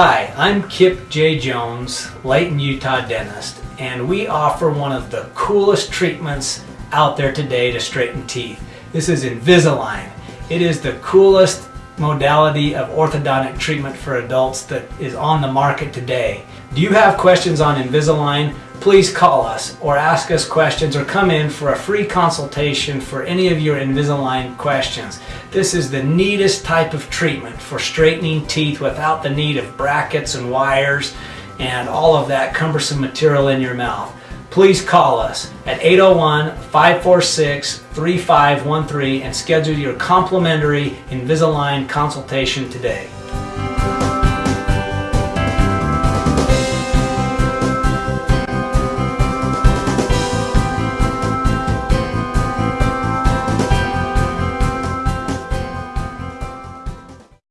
Hi, I'm Kip J. Jones, Layton, Utah dentist, and we offer one of the coolest treatments out there today to straighten teeth. This is Invisalign. It is the coolest modality of orthodontic treatment for adults that is on the market today. Do you have questions on Invisalign? Please call us or ask us questions or come in for a free consultation for any of your Invisalign questions. This is the neatest type of treatment for straightening teeth without the need of brackets and wires and all of that cumbersome material in your mouth. Please call us at 801-546-3513 and schedule your complimentary Invisalign consultation today.